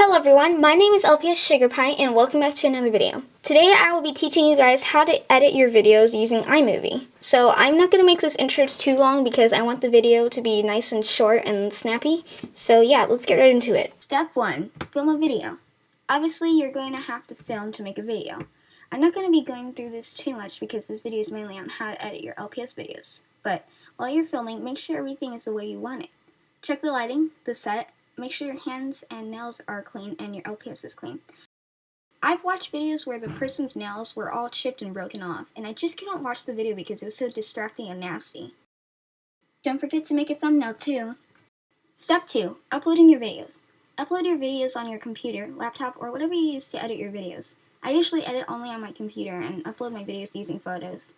Hello everyone, my name is LPS SugarPie and welcome back to another video. Today I will be teaching you guys how to edit your videos using iMovie. So I'm not going to make this intro too long because I want the video to be nice and short and snappy. So yeah, let's get right into it. Step 1. Film a video. Obviously you're going to have to film to make a video. I'm not going to be going through this too much because this video is mainly on how to edit your LPS videos. But while you're filming, make sure everything is the way you want it. Check the lighting, the set, Make sure your hands and nails are clean and your LPS is clean. I've watched videos where the person's nails were all chipped and broken off, and I just couldn't watch the video because it was so distracting and nasty. Don't forget to make a thumbnail too. Step 2. Uploading your videos. Upload your videos on your computer, laptop, or whatever you use to edit your videos. I usually edit only on my computer and upload my videos using photos.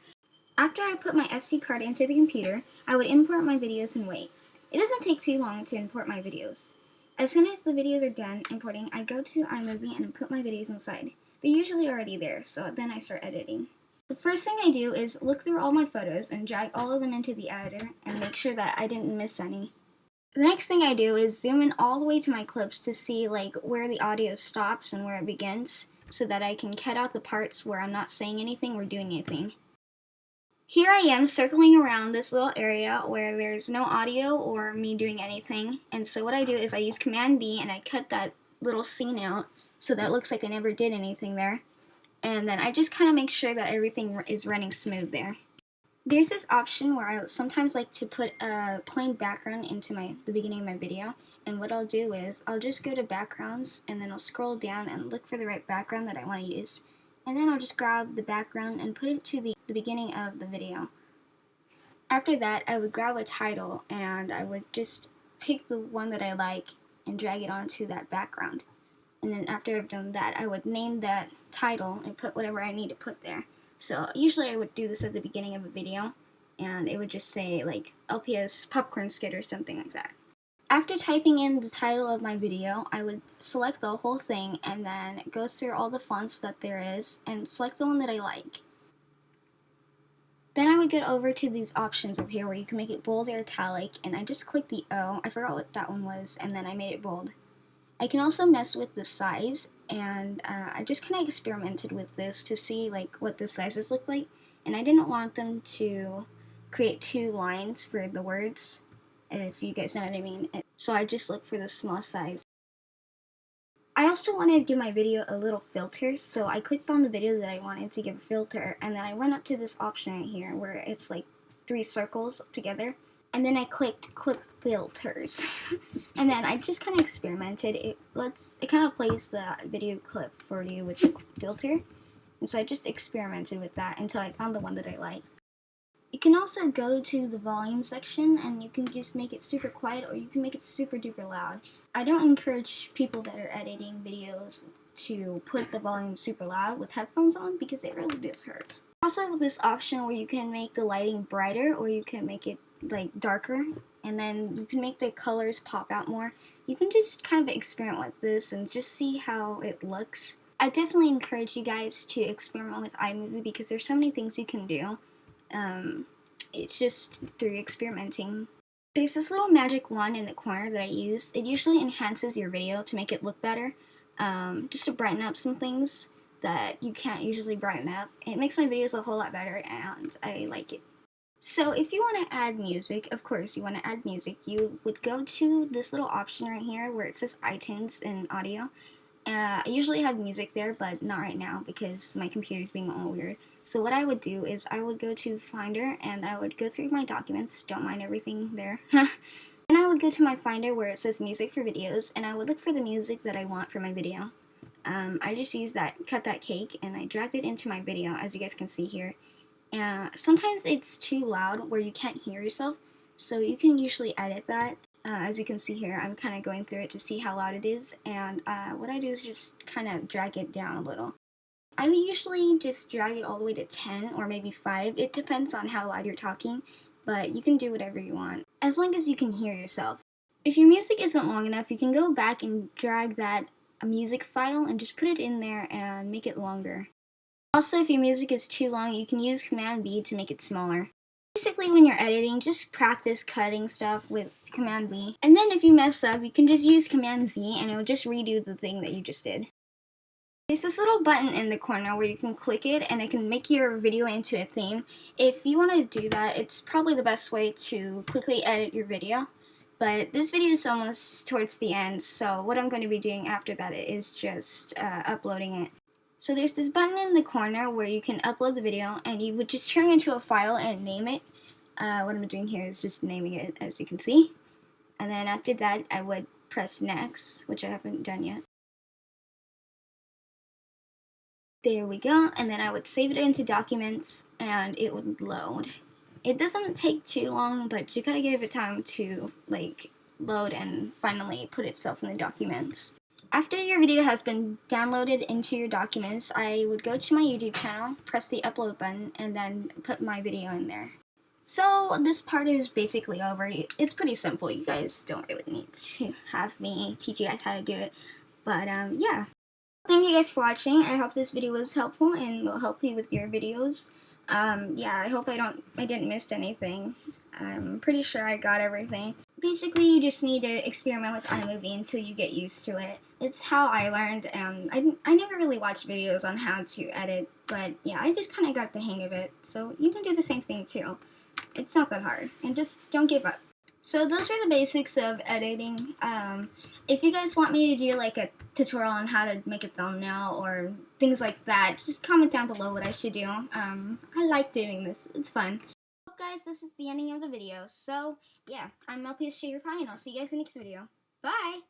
After I put my SD card into the computer, I would import my videos and wait. It doesn't take too long to import my videos. As soon as the videos are done importing, I go to iMovie and put my videos inside. They're usually already there, so then I start editing. The first thing I do is look through all my photos and drag all of them into the editor and make sure that I didn't miss any. The next thing I do is zoom in all the way to my clips to see like where the audio stops and where it begins so that I can cut out the parts where I'm not saying anything or doing anything. Here I am circling around this little area where there's no audio or me doing anything. And so what I do is I use Command B and I cut that little scene out so that looks like I never did anything there. And then I just kind of make sure that everything is running smooth there. There's this option where I sometimes like to put a plain background into my the beginning of my video. And what I'll do is I'll just go to backgrounds and then I'll scroll down and look for the right background that I want to use and then I'll just grab the background and put it to the, the beginning of the video. After that, I would grab a title and I would just pick the one that I like and drag it onto that background. And then after I've done that, I would name that title and put whatever I need to put there. So usually I would do this at the beginning of a video and it would just say like LPS popcorn skit or something like that. After typing in the title of my video, I would select the whole thing and then go through all the fonts that there is and select the one that I like. Then I would get over to these options over here where you can make it bold or italic and I just clicked the O, I forgot what that one was, and then I made it bold. I can also mess with the size and uh, I just kind of experimented with this to see like what the sizes look like and I didn't want them to create two lines for the words if you guys know what I mean. So I just look for the small size. I also wanted to give my video a little filter, so I clicked on the video that I wanted to give a filter, and then I went up to this option right here where it's like three circles together, and then I clicked clip filters. and then I just kind of experimented. It lets it kind of plays the video clip for you with the filter. And so I just experimented with that until I found the one that I liked. You can also go to the volume section and you can just make it super quiet or you can make it super duper loud. I don't encourage people that are editing videos to put the volume super loud with headphones on because it really does hurt. Also this option where you can make the lighting brighter or you can make it like darker and then you can make the colors pop out more. You can just kind of experiment with this and just see how it looks. I definitely encourage you guys to experiment with iMovie because there's so many things you can do. Um, it's just through experimenting. There's this little magic wand in the corner that I use. It usually enhances your video to make it look better, um, just to brighten up some things that you can't usually brighten up. It makes my videos a whole lot better and I like it. So if you want to add music, of course you want to add music, you would go to this little option right here where it says iTunes and audio uh, I usually have music there, but not right now because my computer is being all weird. So what I would do is I would go to Finder and I would go through my documents, don't mind everything there. then I would go to my Finder where it says music for videos and I would look for the music that I want for my video. Um, I just used that, cut that cake and I dragged it into my video as you guys can see here. Uh, sometimes it's too loud where you can't hear yourself, so you can usually edit that uh, as you can see here, I'm kind of going through it to see how loud it is, and uh, what I do is just kind of drag it down a little. I usually just drag it all the way to 10 or maybe 5, it depends on how loud you're talking, but you can do whatever you want, as long as you can hear yourself. If your music isn't long enough, you can go back and drag that music file and just put it in there and make it longer. Also, if your music is too long, you can use Command B to make it smaller. Basically, when you're editing, just practice cutting stuff with Command-B. And then if you mess up, you can just use Command Z and it will just redo the thing that you just did. There's this little button in the corner where you can click it and it can make your video into a theme. If you want to do that, it's probably the best way to quickly edit your video. But this video is almost towards the end, so what I'm going to be doing after that is just uh, uploading it. So there's this button in the corner where you can upload the video and you would just turn it into a file and name it. Uh, what I'm doing here is just naming it as you can see. And then after that I would press next, which I haven't done yet. There we go, and then I would save it into documents and it would load. It doesn't take too long, but you gotta give it time to like load and finally put itself in the documents. After your video has been downloaded into your documents, I would go to my YouTube channel, press the upload button, and then put my video in there. So this part is basically over. It's pretty simple. You guys don't really need to have me teach you guys how to do it. But um, yeah. Thank you guys for watching. I hope this video was helpful and will help you with your videos. Um, yeah, I hope I don't, I didn't miss anything. I'm pretty sure I got everything. Basically, you just need to experiment with iMovie until you get used to it. It's how I learned, and I, I never really watched videos on how to edit, but yeah, I just kind of got the hang of it. So you can do the same thing too. It's not that hard, and just don't give up. So those are the basics of editing. Um, if you guys want me to do like a tutorial on how to make a thumbnail or things like that, just comment down below what I should do. Um, I like doing this. It's fun. Well, guys, this is the ending of the video. So, yeah, I'm LPS Sugar Pie, and I'll see you guys in the next video. Bye!